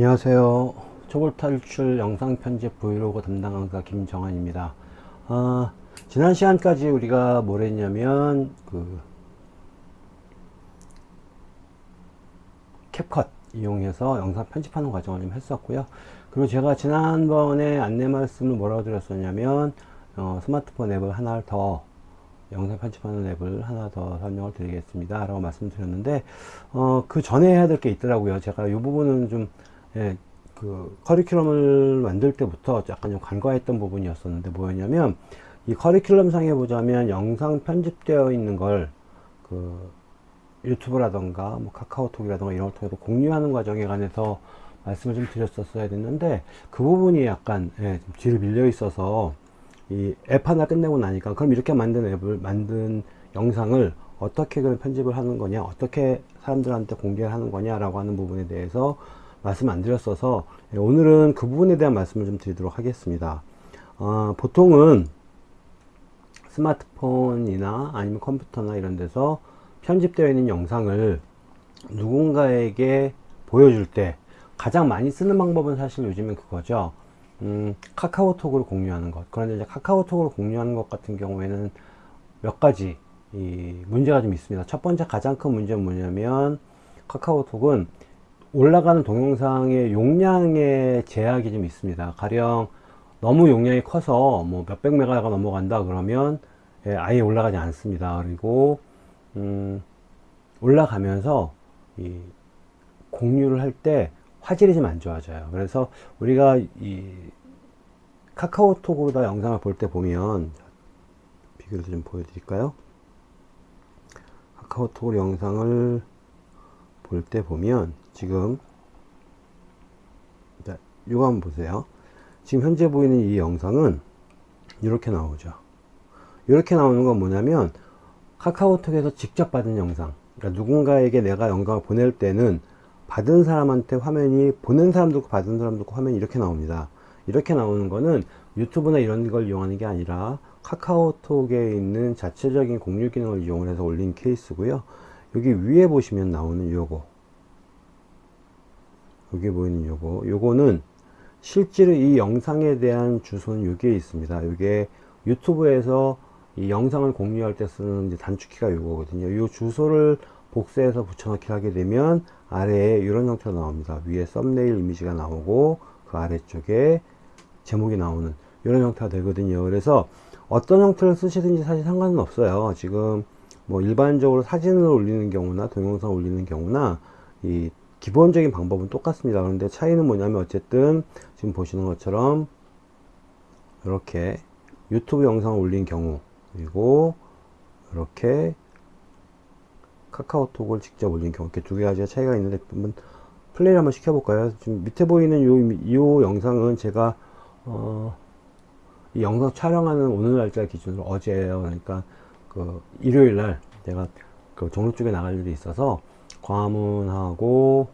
안녕하세요. 초볼 탈출 영상 편집 브이로그 담당 강사 김정환입니다. 아, 지난 시간까지 우리가 뭘 했냐면 그 캡컷 이용해서 영상 편집하는 과정을 좀 했었고요. 그리고 제가 지난번에 안내 말씀을 뭐라고 드렸었냐면 어, 스마트폰 앱을 하나 더 영상 편집하는 앱을 하나 더 설명을 드리겠습니다 라고 말씀드렸는데 어, 그 전에 해야 될 게 있더라고요 제가 이 부분은 좀 예, 그 커리큘럼을 만들 때부터 약간 좀 간과했던 부분이었었는데 뭐였냐면 이 커리큘럼 상에 보자면 영상 편집되어 있는 걸 그 유튜브라던가 뭐 카카오톡이라던가 이런 걸 통해서 공유하는 과정에 관해서 말씀을 좀 드렸었어야 됐는데 그 부분이 약간 예, 좀 뒤로 밀려 있어서 이 앱 하나 끝내고 나니까 그럼 이렇게 만든 앱을 만든 영상을 어떻게 그런 편집을 하는 거냐 어떻게 사람들한테 공개를 하는 거냐 라고 하는 부분에 대해서 말씀 안 드렸어서 예, 오늘은 그 부분에 대한 말씀을 좀 드리도록 하겠습니다. 어, 보통은 스마트폰이나 아니면 컴퓨터나 이런 데서 편집되어 있는 영상을 누군가에게 보여줄 때 가장 많이 쓰는 방법은 사실 요즘엔 그거죠. 음, 카카오톡으로 공유하는 것. 그런데 이제 카카오톡으로 공유하는 것 같은 경우에는 몇 가지 이 문제가 좀 있습니다. 첫 번째 가장 큰 문제는 뭐냐면 카카오톡은 올라가는 동영상의 용량의 제약이 좀 있습니다. 가령 너무 용량이 커서 뭐 몇백 메가가 넘어간다 그러면 예, 아예 올라가지 않습니다. 그리고 음, 올라가면서 이 공유를 할 때 화질이 좀 안 좋아져요. 그래서 우리가 이 카카오톡으로 영상을 볼 때 보면 비교를 좀 보여드릴까요? 카카오톡으로 영상을 볼 때 보면 지금 자, 이거 한번 보세요. 지금 현재 보이는 이 영상은 이렇게 나오죠. 이렇게 나오는 건 뭐냐면 카카오톡에서 직접 받은 영상. 그러니까 누군가에게 내가 영상을 보낼 때는 받은 사람한테 화면이 보낸 사람도 있고 받은 사람도 있고 화면이 이렇게 나옵니다. 이렇게 나오는 거는 유튜브나 이런 걸 이용하는 게 아니라 카카오톡에 있는 자체적인 공유 기능을 이용 해서 올린 케이스고요. 여기 위에 보시면 나오는 요거 여기 보이는 요거. 요거는 실제로 이 영상에 대한 주소는 여기에 있습니다. 이게 유튜브에서 이 영상을 공유할 때 쓰는 단축키가 요거거든요. 이 주소를 복사해서 붙여넣기 하게 되면 아래에 이런 형태로 나옵니다. 위에 썸네일 이미지가 나오고 그 아래쪽에 제목이 나오는 이런 형태가 되거든요. 그래서 어떤 형태를 쓰시든지 사실 상관은 없어요. 지금 뭐 일반적으로 사진을 올리는 경우나 동영상 올리는 경우나 이 기본적인 방법은 똑같습니다. 그런데 차이는 뭐냐면 어쨌든 지금 보시는 것처럼 이렇게 유튜브 영상을 올린 경우 그리고 이렇게 카카오톡을 직접 올린 경우 이렇게 두 가지가 차이가 있는데 한번 플레이를 한번 시켜볼까요? 지금 밑에 보이는 요, 요 영상은 제가 어, 이 영상 촬영하는 오늘 날짜 기준으로 어제예요. 그러니까 그 일요일 날 제가 그 종로 쪽에 나갈 일이 있어서 광화문하고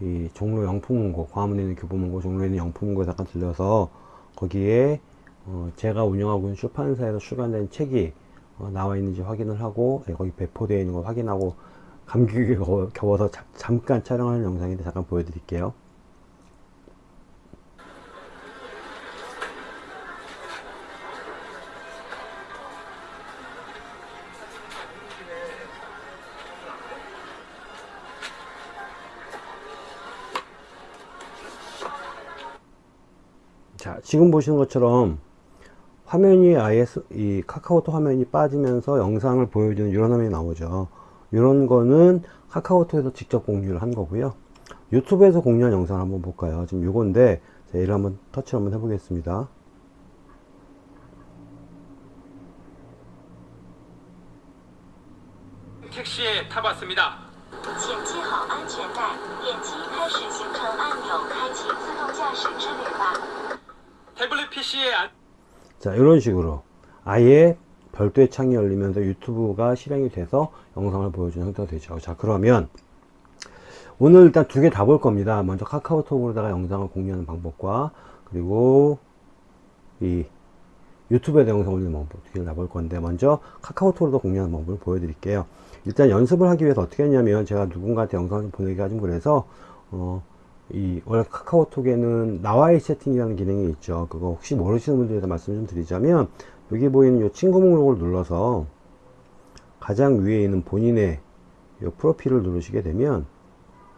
이 종로 영풍문고 광화문에 있는 교보문고 종로에 있는 영풍문고에 잠깐 들려서 거기에 어 제가 운영하고 있는 출판사에서 출간된 책이 어 나와 있는지 확인을 하고 네, 거기 배포되어 있는 걸 확인하고 감기에 겨워서 자, 잠깐 촬영하는 영상인데 잠깐 보여드릴게요 지금 보시는 것처럼 화면이 아예 이 카카오톡 화면이 빠지면서 영상을 보여주는 이런 화면이 나오죠. 이런 거는 카카오톡에서 직접 공유를 한 거고요. 유튜브에서 공유한 영상을 한번 볼까요? 지금 요건데 자, 얘를 한번 터치 한번 해보겠습니다. 택시에 타봤습니다. 자 이런 식으로 아예 별도의 창이 열리면서 유튜브가 실행이 돼서 영상을 보여주는 형태가 되죠. 자 그러면 오늘 일단 두 개 다 볼 겁니다. 먼저 카카오톡으로다가 영상을 공유하는 방법과 그리고 이 유튜브에다 영상 올리는 방법 두 개를 다 볼 건데 먼저 카카오톡으로 공유하는 방법을 보여드릴게요. 일단 연습을 하기 위해서 어떻게 했냐면 제가 누군가한테 영상을 보내기가 좀 그래서 어, 이 원래 카카오톡에는 나와의 채팅이라는 기능이 있죠. 그거 혹시 모르시는 분들에 말씀 좀 드리자면 여기 보이는 이 친구 목록을 눌러서 가장 위에 있는 본인의 이 프로필을 누르시게 되면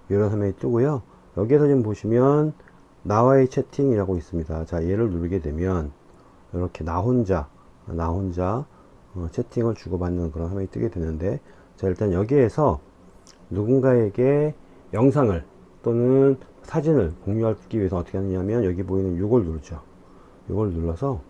이런 화면이 뜨고요. 여기에서 지금 보시면 나와의 채팅이라고 있습니다. 자 얘를 누르게 되면 이렇게 나 혼자 나 혼자 어, 채팅을 주고받는 그런 화면이 뜨게 되는데 자 일단 여기에서 누군가에게 영상을 또는 사진을 공유하기 위해서 어떻게 하느냐면 여기 보이는 이걸 누르죠. 이걸 눌러서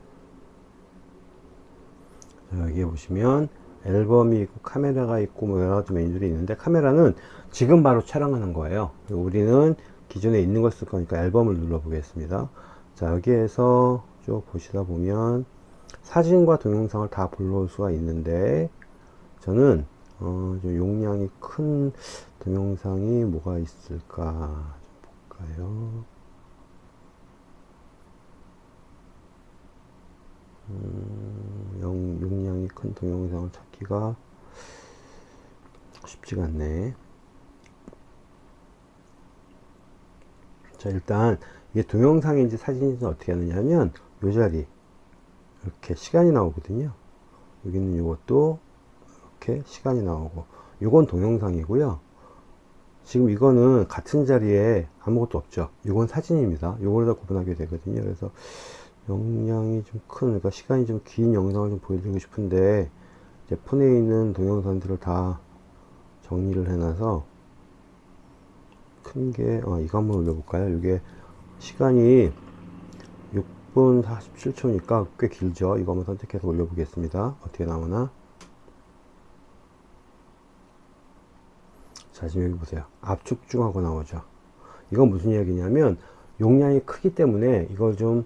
자, 여기에 보시면 앨범이 있고 카메라가 있고 뭐 여러 가지 메뉴들이 있는데 카메라는 지금 바로 촬영하는 거예요. 우리는 기존에 있는 걸 쓸 거니까 앨범을 눌러 보겠습니다. 자 여기에서 쭉 보시다 보면 사진과 동영상을 다 불러올 수가 있는데 저는 어, 좀 용량이 큰 동영상이 뭐가 있을까? 좀 볼까요? 음, 용, 용량이 큰 동영상을 찾기가 쉽지가 않네. 자 일단 이게 동영상인지 사진인지 어떻게 하느냐면 요 자리 이렇게 시간이 나오거든요. 여기는 이것도 이렇게 시간이 나오고 이건 동영상이고요 지금 이거는 같은 자리에 아무것도 없죠. 이건 사진입니다. 이걸 다 구분하게 되거든요. 그래서 용량이 좀 큰 그러니까 시간이 좀 긴 영상을 좀 보여드리고 싶은데 제 폰에 있는 동영상들을 다 정리를 해놔서 큰게 어, 이거 한번 올려볼까요? 이게 시간이 6분 47초니까 꽤 길죠? 이거 한번 선택해서 올려보겠습니다. 어떻게 나오나 자 지금 여기 보세요. 압축중하고 나오죠. 이건 무슨 이야기냐면 용량이 크기 때문에 이걸 좀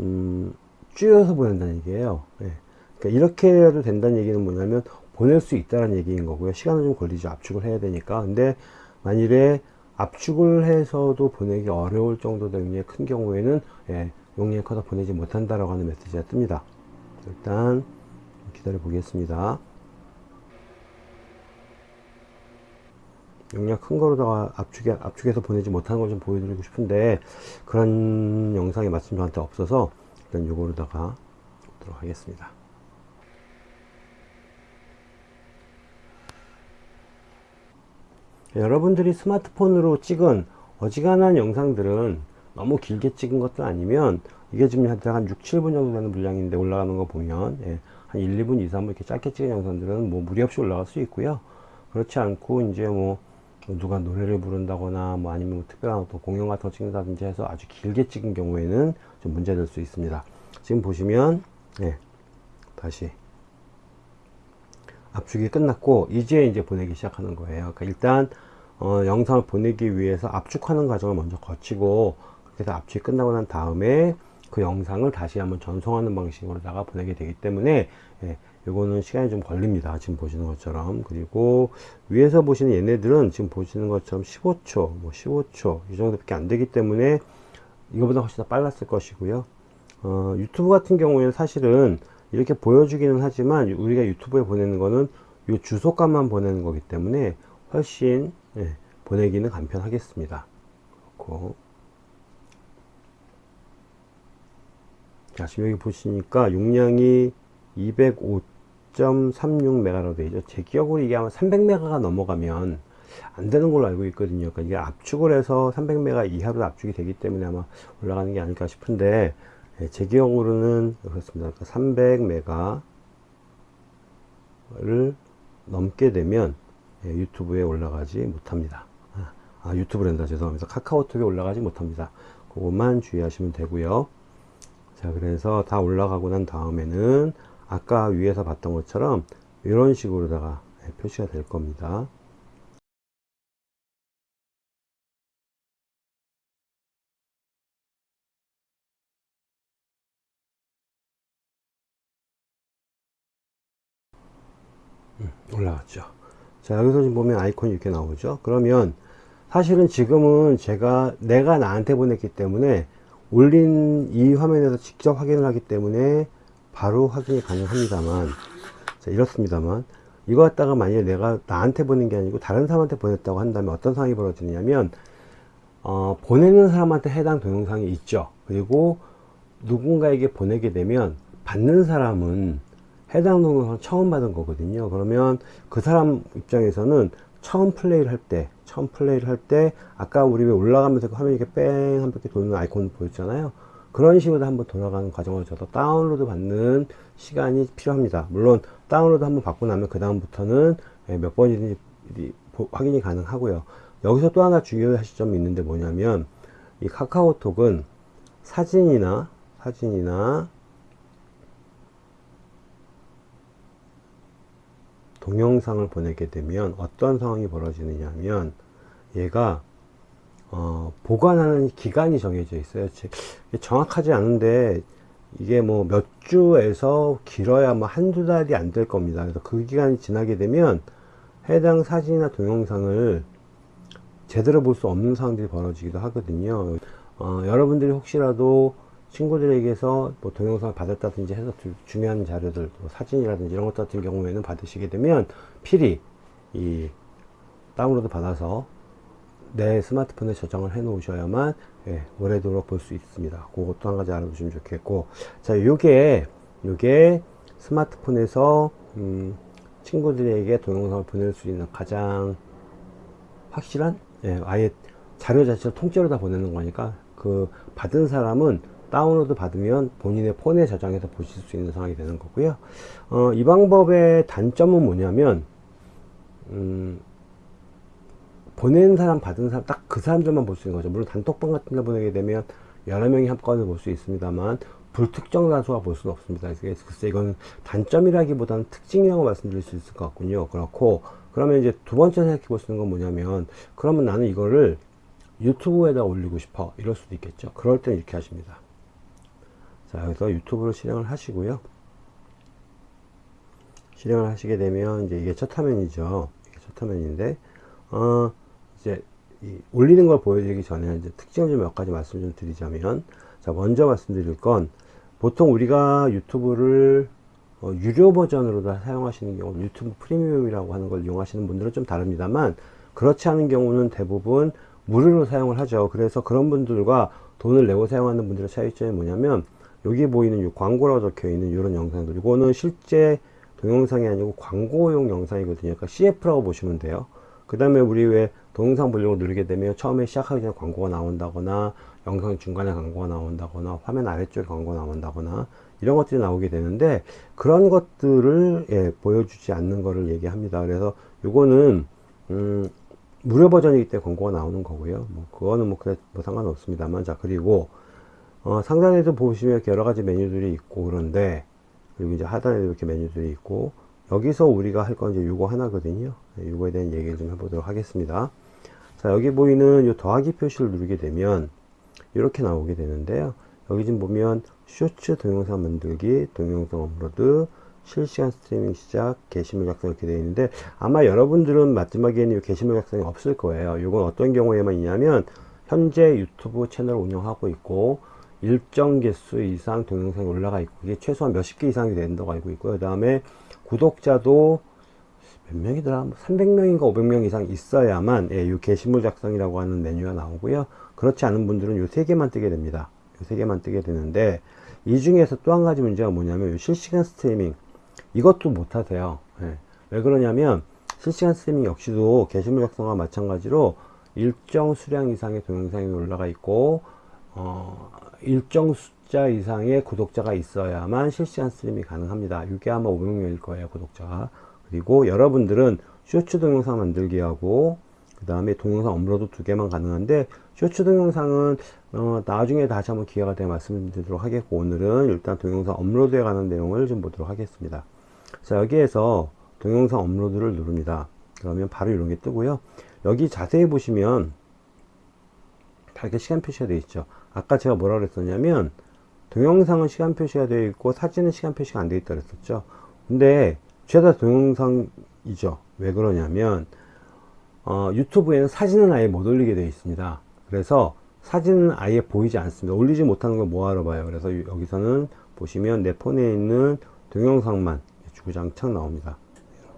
음, 줄여서 보낸다는 얘기예요. 예. 그러니까 이렇게 해도 된다는 얘기는 뭐냐면 보낼 수 있다는 얘기인 거고요. 시간은 좀 걸리죠. 압축을 해야 되니까. 근데 만일에 압축을 해서도 보내기 어려울 정도로 용량이 큰 경우에는 예, 용량이 커서 보내지 못한다라고 하는 메시지가 뜹니다. 일단 기다려 보겠습니다 용량 큰 거로다가 압축해, 압축해서 보내지 못하는 걸 좀 보여드리고 싶은데 그런 영상의 말씀 저한테 없어서 일단 요거로다가 보도록 하겠습니다. 여러분들이 스마트폰으로 찍은 어지간한 영상들은 너무 길게 찍은 것도 아니면 이게 지금 한 6, 7분 정도 되는 분량인데 올라가는 거 보면 예, 한 1, 2분, 2, 3분 이렇게 짧게 찍은 영상들은 뭐 무리 없이 올라갈 수 있고요. 그렇지 않고 이제 뭐 누가 노래를 부른다거나 뭐 아니면 뭐 특별한 어떤 공연 같은 거 찍는다든지 해서 아주 길게 찍은 경우에는 좀 문제될 수 있습니다. 지금 보시면 예, 다시. 압축이 끝났고 이제 이제 보내기 시작하는 거예요. 그러니까 일단 어, 영상을 보내기 위해서 압축하는 과정을 먼저 거치고 해서 압축이 끝나고 난 다음에 그 영상을 다시 한번 전송하는 방식으로다가 보내게 되기 때문에 예, 요거는 시간이 좀 걸립니다. 지금 보시는 것처럼. 그리고 위에서 보시는 얘네들은 지금 보시는 것처럼 15초 뭐 15초 이 정도밖에 안 되기 때문에 이거보다 훨씬 더 빨랐을 것이고요. 어, 유튜브 같은 경우에는 사실은 이렇게 보여주기는 하지만 우리가 유튜브에 보내는 거는 이 주소값만 보내는 거기 때문에 훨씬 예, 보내기는 간편하겠습니다. 그렇고. 자 지금 여기 보시니까 용량이 205.36메가로 되어 있죠. 제 기억으로 이게 아마 300메가가 넘어가면 안 되는 걸로 알고 있거든요. 그러니까 이게 압축을 해서 300메가 이하로 압축이 되기 때문에 아마 올라가는 게 아닐까 싶은데 예, 제 기억으로는 그렇습니다. 그러니까 300메가를 넘게 되면 예, 유튜브에 올라가지 못합니다. 아, 아 유튜브랜다. 죄송합니다. 카카오톡에 올라가지 못합니다. 그것만 주의하시면 되고요. 자 그래서 다 올라가고 난 다음에는 아까 위에서 봤던 것처럼 이런 식으로다가 예, 표시가 될 겁니다. 음, 올라갔죠. 자 여기서 지금 보면 아이콘이 이렇게 나오죠. 그러면 사실은 지금은 제가 내가 나한테 보냈기 때문에 올린 이 화면에서 직접 확인을 하기 때문에 바로 확인이 가능합니다만 자 이렇습니다만 이거 갖다가 만약에 내가 나한테 보낸 게 아니고 다른 사람한테 보냈다고 한다면 어떤 상황이 벌어지냐면 어, 보내는 사람한테 해당 동영상이 있죠. 그리고 누군가에게 보내게 되면 받는 사람은 해당 동영상 처음 받은 거거든요. 그러면 그 사람 입장에서는 처음 플레이를 할 때, 처음 플레이를 할 때, 아까 우리 왜 올라가면서 그 화면이 이렇게 뺑 한 바퀴 도는 아이콘 보였잖아요. 그런 식으로 한번 돌아가는 과정을 저도 다운로드 받는 시간이 필요합니다. 물론 다운로드 한번 받고 나면 그 다음부터는 예, 몇 번이든지 보- 확인이 가능하고요. 여기서 또 하나 중요하실 점이 있는데 뭐냐면 이 카카오톡은 사진이나 사진이나 동영상을 보내게 되면 어떤 상황이 벌어지느냐 하면 얘가 어, 보관하는 기간이 정해져 있어요. 정확하지 않은데 이게 뭐 몇 주에서 길어야 뭐 한두 달이 안 될 겁니다. 그래서 그 기간이 지나게 되면 해당 사진이나 동영상을 제대로 볼 수 없는 상황들이 벌어지기도 하거든요. 어, 여러분들이 혹시라도 친구들에게서 뭐 동영상을 받았다든지 해서 주- 중요한 자료들, 뭐 사진이라든지 이런 것 같은 경우에는 받으시게 되면 필히 이 다운로드 받아서 내 스마트폰에 저장을 해 놓으셔야만 예, 오래도록 볼 수 있습니다. 그것도 한 가지 알아두시면 좋겠고 자 요게 요게 스마트폰에서 음, 친구들에게 동영상을 보낼 수 있는 가장 확실한 예, 아예 자료 자체를 통째로 다 보내는 거니까 그 받은 사람은 다운로드 받으면 본인의 폰에 저장해서 보실 수 있는 상황이 되는 거고요. 어, 이 방법의 단점은 뭐냐면 음, 보낸 사람 받은 사람 딱 그 사람들만 볼 수 있는 거죠. 물론 단톡방 같은 데 보내게 되면 여러 명이 한꺼번에 볼 수 있습니다만 불특정 다수가 볼 수는 없습니다. 글쎄 이건 단점이라기보다는 특징이라고 말씀드릴 수 있을 것 같군요. 그렇고 그러면 이제 두 번째 생각해 볼 수 있는 건 뭐냐면 그러면 나는 이거를 유튜브에다 올리고 싶어 이럴 수도 있겠죠. 그럴 때는 이렇게 하십니다. 자 여기서 유튜브를 실행을 하시고요. 실행을 하시게 되면 이제 이게 첫 화면이죠. 이게 첫 화면인데 어 이제 이 올리는 걸 보여드리기 전에 이제 특징을 좀 몇 가지 말씀 좀 드리자면 자 먼저 말씀드릴 건 보통 우리가 유튜브를 어, 유료 버전으로 다 사용하시는 경우 유튜브 프리미엄이라고 하는 걸 이용하시는 분들은 좀 다릅니다만 그렇지 않은 경우는 대부분 무료로 사용을 하죠. 그래서 그런 분들과 돈을 내고 사용하는 분들의 차이점이 뭐냐면 여기 보이는 이 광고라고 적혀 있는 이런 영상들 이거는 실제 동영상이 아니고 광고용 영상이거든요. 그러니까 CF라고 보시면 돼요 그 다음에 우리 왜 동영상 보려고 누르게 되면 처음에 시작하기 전에 광고가 나온다거나 영상 중간에 광고가 나온다거나 화면 아래쪽에 광고가 나온다거나 이런 것들이 나오게 되는데 그런 것들을 예, 보여주지 않는 거를 얘기합니다. 그래서 요거는 음, 무료 버전이기 때문에 광고가 나오는 거고요. 뭐 그거는 뭐 그래 뭐 상관없습니다만. 자 그리고 어, 상단에도 보시면 여러 가지 메뉴들이 있고 그런데 그리고 이제 하단에도 이렇게 메뉴들이 있고 여기서 우리가 할 건 이제 요거 하나거든요. 네, 요거에 대한 얘기를 좀 해보도록 하겠습니다. 자 여기 보이는 요 더하기 표시를 누르게 되면 이렇게 나오게 되는데요. 여기 지금 보면 쇼츠 동영상 만들기 동영상 업로드 실시간 스트리밍 시작 게시물 작성 이렇게 되어 있는데 아마 여러분들은 마지막에는 이 게시물 작성이 없을 거예요. 이건 어떤 경우에만 있냐면 현재 유튜브 채널을 운영하고 있고 일정 개수 이상 동영상이 올라가 있고 이게 최소한 몇십 개 이상이 된다고 알고 있고요. 그 다음에 구독자도 몇 명이더라? 300명인가 500명 이상 있어야만 예, 이 게시물 작성이라고 하는 메뉴가 나오고요. 그렇지 않은 분들은 요 세 개만 뜨게 됩니다. 요 세 개만 뜨게 되는데 이 중에서 또 한 가지 문제가 뭐냐면 요 실시간 스트리밍. 이것도 못하세요. 예. 왜 그러냐면 실시간 스트리밍 역시도 게시물 작성과 마찬가지로 일정 수량 이상의 동영상이 올라가 있고 어, 일정 숫자 이상의 구독자가 있어야만 실시간 스트리밍이 가능합니다. 이게 아마 500명일 거예요 구독자가. 그리고 여러분들은 쇼츠 동영상 만들기 하고 그 다음에 동영상 업로드 두 개만 가능한데 쇼츠 동영상은 어, 나중에 다시 한번 기회가 되면 말씀드리도록 하겠고 오늘은 일단 동영상 업로드에 관한 내용을 좀 보도록 하겠습니다. 자 여기에서 동영상 업로드를 누릅니다. 그러면 바로 이런 게 뜨고요. 여기 자세히 보시면 다 이렇게 시간 표시가 되어 있죠. 아까 제가 뭐라 그랬었냐면 동영상은 시간 표시가 되어 있고 사진은 시간 표시가 안 되어 있다 그랬었죠. 근데 죄다 동영상이죠. 왜 그러냐면 어, 유튜브에는 사진은 아예 못 올리게 되어 있습니다. 그래서 사진은 아예 보이지 않습니다. 올리지 못하는 걸 뭐하러 봐요? 그래서 유- 여기서는 보시면 내 폰에 있는 동영상만 주구장창 나옵니다.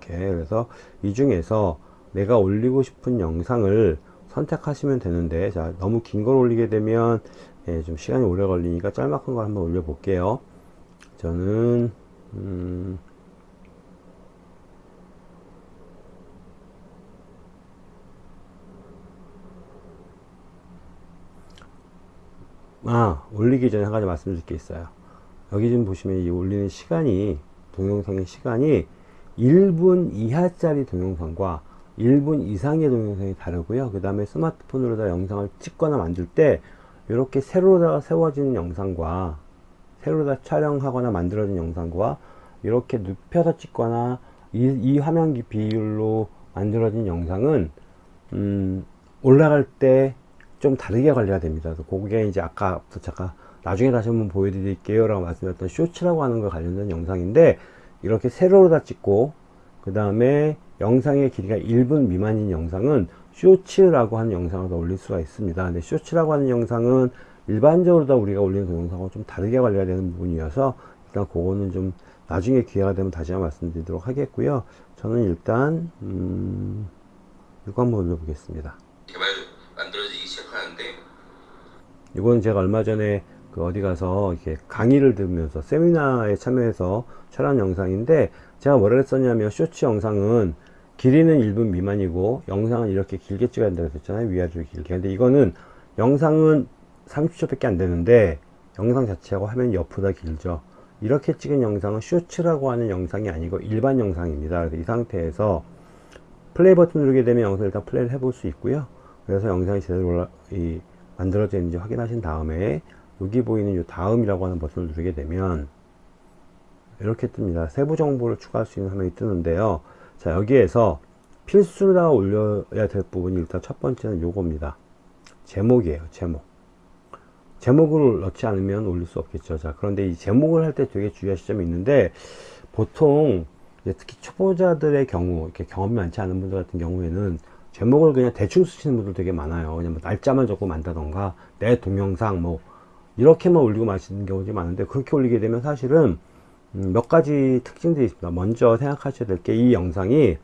이렇게. 그래서 이 중에서 내가 올리고 싶은 영상을 선택하시면 되는데 자 너무 긴 걸 올리게 되면 예, 좀 시간이 오래 걸리니까 짤막한 걸 한번 올려 볼게요. 저는 음, 아 올리기 전에 한 가지 말씀드릴 게 있어요. 여기 좀 보시면 이 올리는 시간이 동영상의 시간이 1분 이하짜리 동영상과 1분 이상의 동영상이 다르고요. 그 다음에 스마트폰으로 다 영상을 찍거나 만들 때 이렇게 세로다 세워지는 영상과 세로다 촬영하거나 만들어진 영상과 이렇게 눕혀서 찍거나 이, 이 화면 기 비율로 만들어진 영상은 음, 올라갈 때 좀 다르게 관리가 됩니다. 그게 이제 아까부터 잠깐 나중에 다시 한번 보여드릴게요 라고 말씀드렸던 쇼츠라고 하는 거 관련된 영상인데 이렇게 세로로 다 찍고 그 다음에 영상의 길이가 1분 미만인 영상은 쇼츠라고 하는 영상을 더 올릴 수가 있습니다. 근데 쇼츠라고 하는 영상은 일반적으로 다 우리가 올리는 동영상과 좀 다르게 관리가 되는 부분이어서 일단 그거는 좀 나중에 기회가 되면 다시 한번 말씀드리도록 하겠고요. 저는 일단 음, 이거 한번 올려보겠습니다. 개발 만들어지기 시작하는데 이건 제가 얼마 전에 그 어디 가서 이렇게 강의를 들으면서 세미나에 참여해서 촬영 영상인데 제가 뭐라 했었냐면 쇼츠 영상은 길이는 1분 미만이고 영상은 이렇게 길게 찍어야 된다고 했잖아요. 위아래로 길게. 근데 이거는 영상은 30초 밖에 안 되는데 영상 자체하고 화면이 옆보다 길죠. 이렇게 찍은 영상은 쇼츠라고 하는 영상이 아니고 일반 영상입니다. 그래서 이 상태에서 플레이 버튼 누르게 되면 영상을 일단 플레이를 해볼 수 있고요. 그래서 영상이 제대로 올라, 이, 만들어져 있는지 확인하신 다음에 여기 보이는 이 다음이라고 하는 버튼을 누르게 되면 이렇게 뜹니다. 세부 정보를 추가할 수 있는 화면이 뜨는데요. 자 여기에서 필수로 올려야 될 부분이 일단 첫 번째는 요겁니다. 제목이에요. 제목. 제목을 넣지 않으면 올릴 수 없겠죠. 자 그런데 이 제목을 할 때 되게 주의하실 점이 있는데 보통 특히 초보자들의 경우 이렇게 경험이 많지 않은 분들 같은 경우에는 제목을 그냥 대충 쓰시는 분들 되게 많아요. 그냥 뭐 날짜만 적고 만다던가 내 동영상 뭐 이렇게만 올리고 마시는 경우가 많은데 그렇게 올리게 되면 사실은 음, 몇 가지 특징들이 있습니다. 먼저 생각하셔야 될 게 이 영상이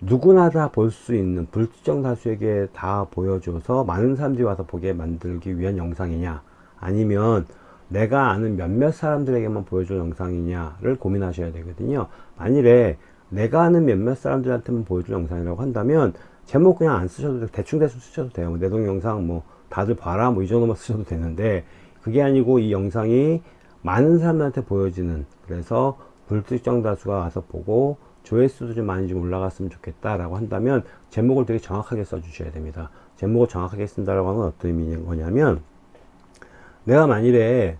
누구나 다 볼 수 있는 불특정 다수에게 다 보여줘서 많은 사람들이 와서 보게 만들기 위한 영상이냐 아니면 내가 아는 몇몇 사람들에게만 보여줄 영상이냐를 고민하셔야 되거든요. 만일에 내가 아는 몇몇 사람들한테만 보여줄 영상이라고 한다면 제목 그냥 안 쓰셔도 돼요. 대충 대충 쓰셔도 돼요. 뭐내 동영상 뭐 다들 봐라 뭐 이 정도만 쓰셔도 되는데 그게 아니고 이 영상이 많은 사람들한테 보여지는 그래서 불특정 다수가 와서 보고 조회수도 좀 많이 좀 올라갔으면 좋겠다 라고 한다면 제목을 되게 정확하게 써 주셔야 됩니다. 제목을 정확하게 쓴다라고 건 어떤 의미인 거냐면 내가 만일에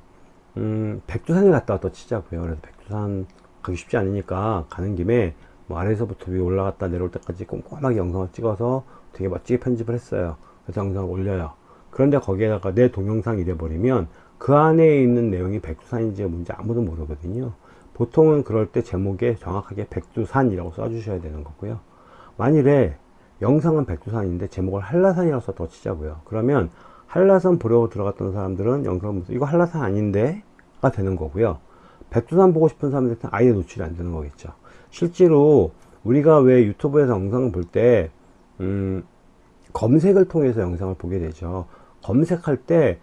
음, 백두산을 갔다 왔다 치자고요. 그래서 백두산 가기 쉽지 않으니까 가는 김에 뭐 아래에서부터 위에 올라갔다 내려올 때까지 꼼꼼하게 영상을 찍어서 되게 멋지게 편집을 했어요. 그래서 영상을 올려요. 그런데 거기에다가 내 동영상 이래버리면 그 안에 있는 내용이 백두산인지 뭔지 아무도 모르거든요. 보통은 그럴 때 제목에 정확하게 백두산이라고 써주셔야 되는 거고요. 만일에 영상은 백두산인데 제목을 한라산이라고 써도 치자고요. 그러면 한라산 보려고 들어갔던 사람들은 영상을 보면서 이거 한라산 아닌데? 가 되는 거고요. 백두산 보고 싶은 사람들한테 아예 노출이 안 되는 거겠죠. 실제로 우리가 왜 유튜브에서 영상을 볼 때, 음, 검색을 통해서 영상을 보게 되죠. 검색할 때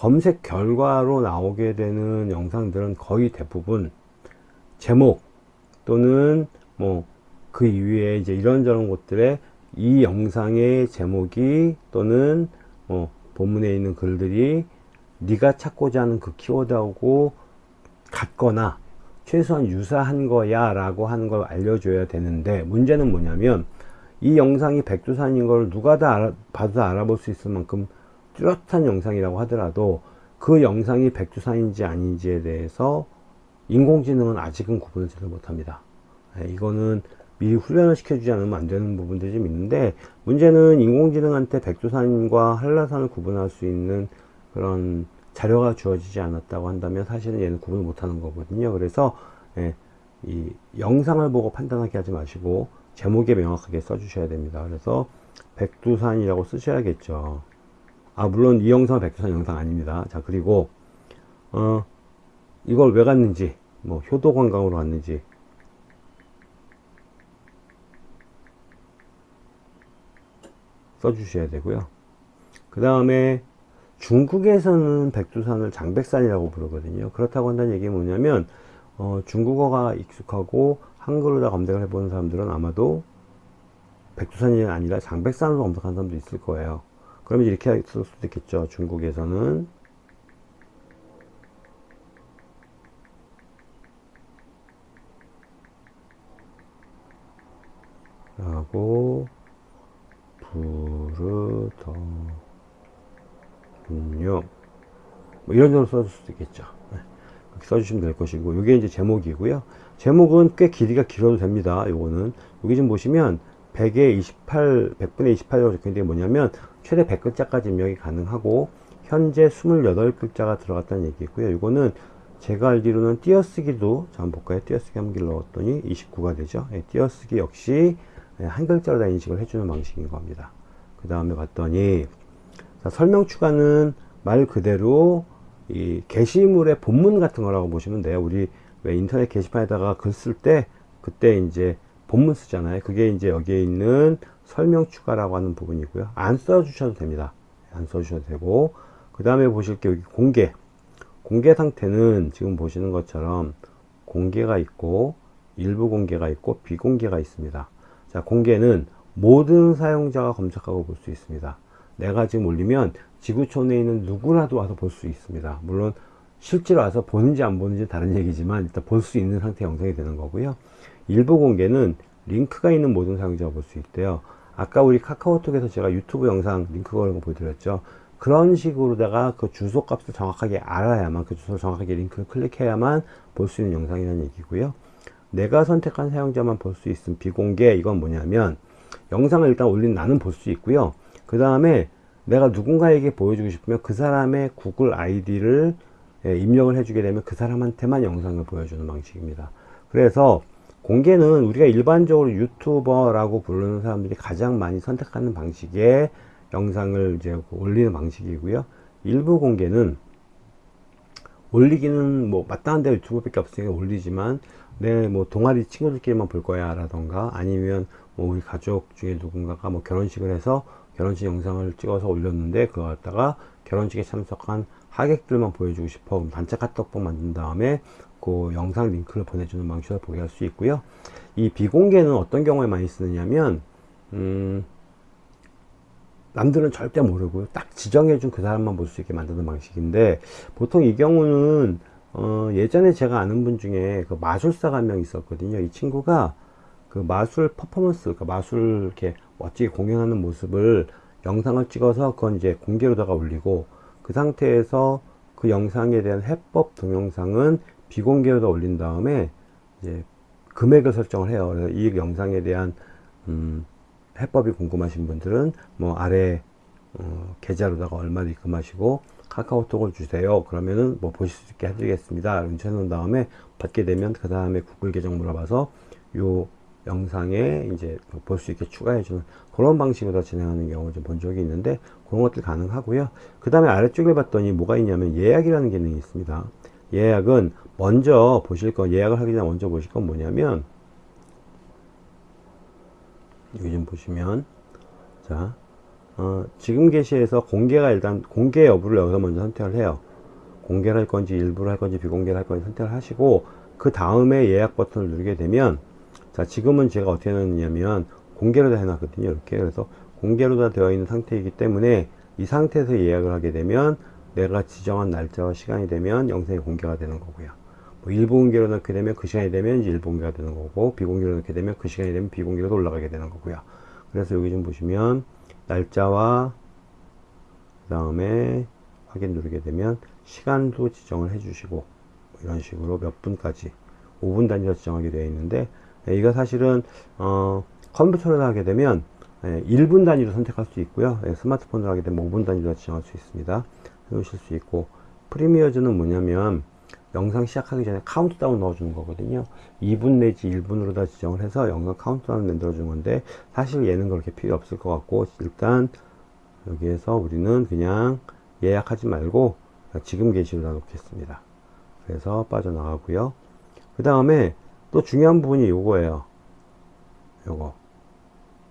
검색 결과로 나오게 되는 영상들은 거의 대부분 제목 또는 뭐 그 이후에 이제 이런저런 것들에 이 영상의 제목이 또는 뭐 본문에 있는 글들이 네가 찾고자 하는 그 키워드하고 같거나 최소한 유사한 거야 라고 하는 걸 알려줘야 되는데 문제는 뭐냐면 이 영상이 백두산인 걸 누가 다 알아, 봐도 알아볼 수 있을 만큼 뚜렷한 영상이라고 하더라도 그 영상이 백두산인지 아닌지에 대해서 인공지능은 아직은 구분을 잘 못합니다. 네, 이거는 미리 훈련을 시켜주지 않으면 안 되는 부분들이 좀 있는데 문제는 인공지능한테 백두산과 한라산을 구분할 수 있는 그런 자료가 주어지지 않았다고 한다면 사실은 얘는 구분을 못하는 거거든요. 그래서 예, 이 영상을 보고 판단하게 하지 마시고 제목에 명확하게 써주셔야 됩니다. 그래서 백두산이라고 쓰셔야겠죠. 아 물론 이 영상은 백두산 영상 아닙니다 자 그리고 어 이걸 왜 갔는지 뭐 효도 관광으로 갔는지 써주셔야 되고요. 그 다음에 중국에서는 백두산을 장백산이라고 부르거든요. 그렇다고 한다는 얘기는 뭐냐면 어, 중국어가 익숙하고 한글로 다 검색을 해보는 사람들은 아마도 백두산이 아니라 장백산으로 검색하는 사람도 있을 거예요. 그러면 이렇게 쓸 수도 있겠죠. 중국에서는 라고 부르더군요. 뭐 이런 식으로 써줄 수도 있겠죠. 네. 그렇게 써주시면 될 것이고, 이게 이제 제목이고요. 제목은 꽤 길이가 길어도 됩니다. 요거는. 여기 좀 보시면 100에 28, 100분의 28이라고 적혀있는 게 뭐냐면, 최대 100글자까지 입력이 가능하고, 현재 28글자가 들어갔다는 얘기고요. 이거는 제가 알기로는 띄어쓰기도, 자, 한번 볼까요? 띄어쓰기 한길 넣었더니 29가 되죠. 예, 띄어쓰기 역시 예, 한 글자로 다 인식을 해주는 방식인 겁니다. 그 다음에 봤더니 자, 설명 추가는 말 그대로 이 게시물의 본문 같은 거라고 보시면 돼요. 우리 왜 인터넷 게시판에다가 글 쓸 때 그때 이제 본문 쓰잖아요. 그게 이제 여기에 있는 설명 추가라고 하는 부분이고요. 안 써주셔도 됩니다. 안 써주셔도 되고 그 다음에 보실 게 여기 공개 공개 상태는 지금 보시는 것처럼 공개가 있고 일부 공개가 있고 비공개가 있습니다. 자, 공개는 모든 사용자가 검색하고 볼 수 있습니다. 내가 지금 올리면 지구촌에 있는 누구라도 와서 볼 수 있습니다. 물론 실제로 와서 보는지 안 보는지 다른 얘기지만 일단 볼 수 있는 상태 영상이 되는 거고요. 일부 공개는 링크가 있는 모든 사용자가 볼 수 있대요. 아까 우리 카카오톡에서 제가 유튜브 영상 링크 걸은 거 보여드렸죠. 그런 식으로다가 그 주소 값을 정확하게 알아야만 그 주소를 정확하게 링크를 클릭해야만 볼 수 있는 영상이라는 얘기고요. 내가 선택한 사용자만 볼 수 있음 비공개 이건 뭐냐면 영상을 일단 올린 나는 볼 수 있고요 그 다음에 내가 누군가에게 보여주고 싶으면 그 사람의 구글 아이디를 예, 입력을 해주게 되면 그 사람한테만 영상을 보여주는 방식입니다. 그래서 공개는 우리가 일반적으로 유튜버라고 부르는 사람들이 가장 많이 선택하는 방식의 영상을 이제 올리는 방식이고요. 일부 공개는 올리기는 뭐 마땅한 데 유튜브밖에 없으니까 올리지만 내 뭐 동아리 친구들끼리만 볼 거야 라던가 아니면 뭐 우리 가족 중에 누군가가 뭐 결혼식을 해서 결혼식 영상을 찍어서 올렸는데 그거 갖다가 결혼식에 참석한 하객들만 보여주고 싶어 그럼 단체 카톡방 만든 다음에 그 영상 링크를 보내주는 방식으로 보게 할 수 있고요 이 비공개는 어떤 경우에 많이 쓰느냐면 음 남들은 절대 모르고 딱 지정해준 그 사람만 볼 수 있게 만드는 방식인데 보통 이 경우는 어, 예전에 제가 아는 분 중에 그 마술사가 한 명 있었거든요. 이 친구가 그 마술 퍼포먼스, 그 마술 이렇게 멋지게 공연하는 모습을 영상을 찍어서 그건 이제 공개로다가 올리고 그 상태에서 그 영상에 대한 해법 동영상은 비공개로다 올린 다음에 이제 금액을 설정을 해요. 그래서 이 영상에 대한 음, 해법이 궁금하신 분들은 뭐 아래 어, 계좌로다가 얼마를 입금하시고 카카오톡을 주세요. 그러면은 뭐 보실 수 있게 해드리겠습니다. 이렇게 해놓은 다음에 받게 되면 그 다음에 구글 계정 물어봐서 요 영상에 이제 볼 수 있게 추가해주는 그런 방식으로 진행하는 경우를 좀 본 적이 있는데 그런 것들 가능하고요. 그 다음에 아래쪽에 봤더니 뭐가 있냐면 예약이라는 기능이 있습니다. 예약은 먼저 보실 거 예약을 하기 전에 먼저 보실 건 뭐냐면 여기 좀 보시면 자 어, 지금 게시에서 공개가 일단 공개 여부를 여기서 먼저 선택을 해요 공개를 할 건지 일부를 할 건지 비공개를 할 건지 선택을 하시고 그 다음에 예약 버튼을 누르게 되면 자 지금은 제가 어떻게 해놨냐면 공개로 다 해놨거든요 이렇게 그래서 공개로 다 되어 있는 상태이기 때문에 이 상태에서 예약을 하게 되면 내가 지정한 날짜와 시간이 되면 영상이 공개가 되는 거고요. 뭐 일부 공개로 넣게 되면 그 시간이 되면 이제 일부 공개가 되는 거고 비공개로 넣게 되면 그 시간이 되면 비공개로 올라가게 되는 거고요. 그래서 여기 좀 보시면 날짜와 그 다음에 확인 누르게 되면 시간도 지정을 해 주시고 이런 식으로 몇 분까지 5분 단위로 지정하게 되어 있는데 예, 이거 사실은 어, 컴퓨터로 하게 되면 예, 1분 단위로 선택할 수 있고요. 예, 스마트폰으로 하게 되면 5분 단위로 지정할 수 있습니다. 해놓으실 수 있고. Premieres는 뭐냐면 영상 시작하기 전에 카운트다운 넣어주는 거거든요. 2분 내지 1분으로 다 지정을 해서 영상 카운트다운 만들어 주는 건데 사실 얘는 그렇게 필요 없을 것 같고 일단 여기에서 우리는 그냥 예약하지 말고 지금 게시로 다 놓겠습니다. 그래서 빠져나가고요. 그 다음에 또 중요한 부분이 요거예요. 요거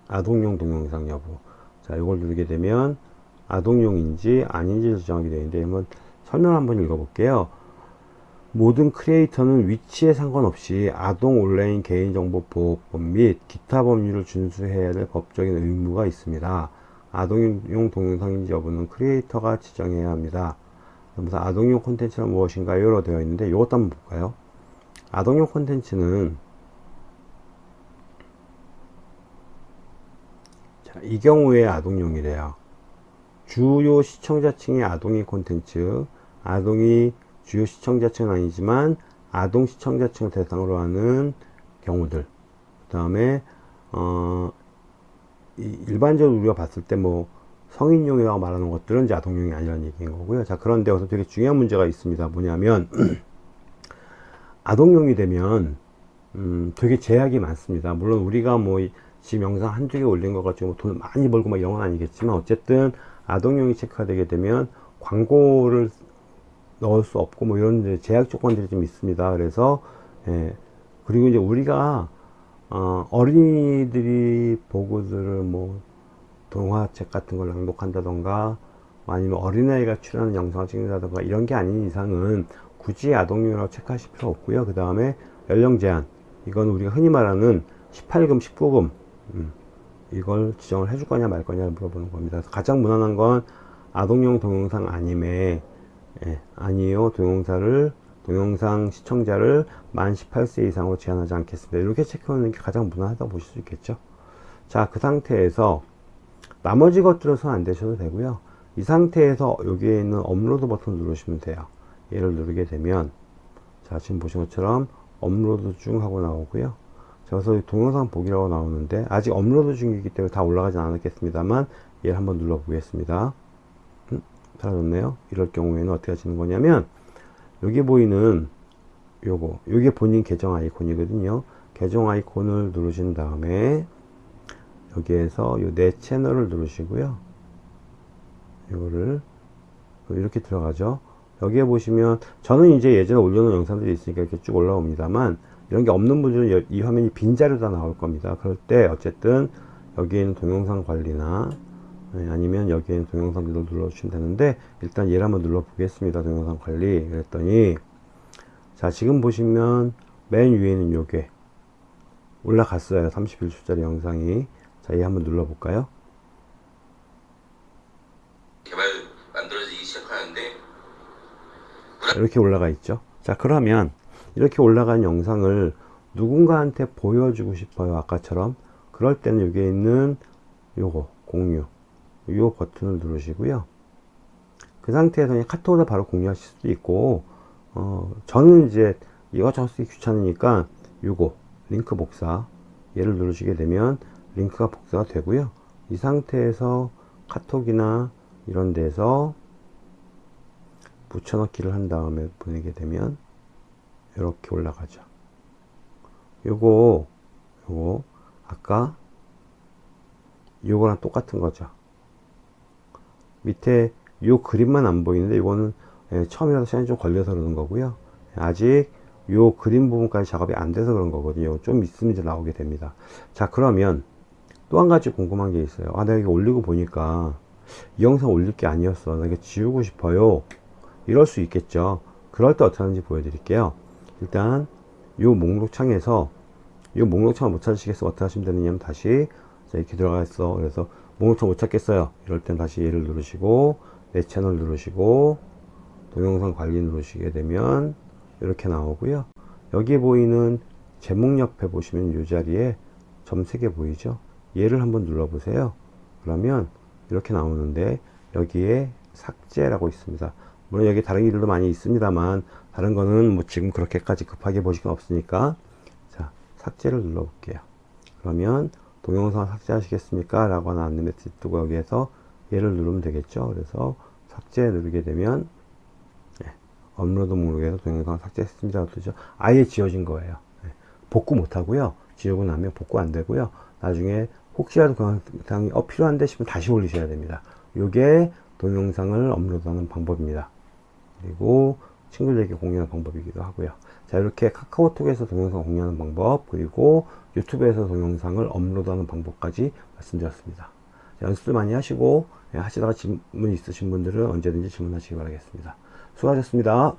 아동용 동영상 여부 자, 이걸 누르게 되면 아동용인지 아닌지를 지정하게 되는데 한번 설명 한번 읽어볼게요. 모든 크리에이터는 위치에 상관없이 아동 온라인 개인정보보호법 및 기타 법률을 준수해야 될 법적인 의무가 있습니다. 아동용 동영상인지 여부는 크리에이터가 지정해야 합니다. 그래서 아동용 콘텐츠는 무엇인가요? 되어 있는데 이것도 한번 볼까요? 아동용 콘텐츠는 자, 이 경우에 아동용이래요. 주요 시청자층의 아동의 콘텐츠, 아동이 주요 시청자층은 아니지만 아동 시청자층을 대상으로 하는 경우들. 그 다음에 어, 일반적으로 우리가 봤을 때 뭐 성인용이라고 말하는 것들은 이제 아동용이 아니라는 얘기인 거고요. 자, 그런데 여기서 되게 중요한 문제가 있습니다. 뭐냐면 아동용이 되면 음, 되게 제약이 많습니다. 물론 우리가 뭐 지금 영상 한두 개 올린 것 가지고 돈 많이 벌고 막건 아니겠지만 어쨌든 아동용이 체크가 되게 되면 광고를 넣을 수 없고 뭐 이런 제약 조건들이 좀 있습니다. 그래서 예, 그리고 이제 우리가 어, 어린이들이 보고 들을 뭐 동화책 같은 걸 낭독한다던가 아니면 어린아이가 출연하는 영상을 찍는다던가 이런 게 아닌 이상은 굳이 아동용이라고 체크하실 필요 없고요. 그 다음에 연령 제한 이건 우리가 흔히 말하는 18금, 19금 음, 이걸 지정을 해줄 거냐 말 거냐를 물어보는 겁니다. 가장 무난한 건 아동용 동영상 아님에 예, 아니요 동영상을 동영상 시청자를 만 18세 이상으로 제한하지 않겠습니다. 이렇게 체크하는 게 가장 무난하다고 보실 수 있겠죠. 자, 그 상태에서 나머지 것들은 손 안 대셔도 되고요. 이 상태에서 여기에 있는 업로드 버튼 누르시면 돼요. 얘를 누르게 되면 자, 지금 보신 것처럼 업로드 중 하고 나오고요. 자, 그래서 동영상 보기라고 나오는데 아직 업로드 중이기 때문에 다 올라가진 않았겠습니다만 얘를 한번 눌러 보겠습니다. 음, 사라졌네요. 이럴 경우에는 어떻게 하시는 거냐면 여기 보이는 요거 요게 본인 계정 아이콘이거든요. 계정 아이콘을 누르신 다음에 여기에서 요 내 채널을 누르시고요. 이거를 이렇게 들어가죠. 여기에 보시면 저는 이제 예전에 올려놓은 영상들이 있으니까 이렇게 쭉 올라옵니다만 이런 게 없는 분들은 이 화면이 빈자료가 나올 겁니다. 그럴 때 어쨌든 여기에 있는 동영상 관리나 네, 아니면 여기에 있는 동영상들을 눌러주시면 되는데 일단 얘를 한번 눌러 보겠습니다. 동영상 관리 그랬더니 자 지금 보시면 맨 위에 있는 요게 올라갔어요. 31초짜리 영상이 자 얘 한번 눌러 볼까요? 개발 만들어지기 시작하는데 이렇게 올라가 있죠. 자, 그러면 이렇게 올라간 영상을 누군가한테 보여주고 싶어요. 아까처럼. 그럴 때는 여기에 있는 요거, 공유. 요 버튼을 누르시고요. 그 상태에서 그냥 카톡으로 바로 공유하실 수도 있고, 어, 저는 이제 이것저것 쓰기 귀찮으니까 요거, 링크 복사. 얘를 누르시게 되면 링크가 복사가 되고요. 이 상태에서 카톡이나 이런 데서 붙여넣기를 한 다음에 보내게 되면 이렇게 올라가죠. 요거 요거 아까 요거랑 똑같은 거죠. 밑에 요 그림만 안 보이는데 이거는 예, 처음이라서 시간이 좀 걸려서 그러는 거고요. 아직 요 그림 부분까지 작업이 안 돼서 그런 거거든요. 좀 있으면 이제 나오게 됩니다. 자 그러면 또 한 가지 궁금한 게 있어요. 아 내가 이거 올리고 보니까 이 영상 올릴 게 아니었어. 나 이거 지우고 싶어요. 이럴 수 있겠죠. 그럴 때 어떻게 하는지 보여드릴게요. 일단 요 목록 창에서 요 목록 창을 못 찾으시겠어 어떻게 하시면 되느냐면 다시 자, 이렇게 들어가 있어. 그래서 목록 창 못 찾겠어요. 이럴 땐 다시 얘를 누르시고 내 채널 누르시고 동영상 관리 누르시게 되면 이렇게 나오고요. 여기 보이는 제목 옆에 보시면 이 자리에 점 3개 보이죠? 얘를 한번 눌러 보세요. 그러면 이렇게 나오는데 여기에 삭제라고 있습니다. 물론 여기 다른 길도 많이 있습니다만 다른 거는 뭐 지금 그렇게까지 급하게 보실 건 없으니까 자 삭제를 눌러 볼게요. 그러면 동영상 삭제하시겠습니까? 라고 하는 안내 메시지 뜨고 여기에서 얘를 누르면 되겠죠? 그래서 삭제 누르게 되면 네, 업로드 목록에서 동영상 삭제했습니다. 뜨죠? 아예 지워진 거예요. 네, 복구 못 하고요. 지우고 나면 복구 안 되고요. 나중에 혹시라도 그 영상이 어 필요한데 싶으면 다시 올리셔야 됩니다. 요게 동영상을 업로드하는 방법입니다 그리고 친구들에게 공유하는 방법이기도 하고요. 자, 이렇게 카카오톡에서 동영상 공유하는 방법, 그리고 유튜브에서 동영상을 업로드하는 방법까지 말씀드렸습니다. 연습 많이 하시고 예, 하시다가 질문 있으신 분들은 언제든지 질문하시기 바라겠습니다. 수고하셨습니다.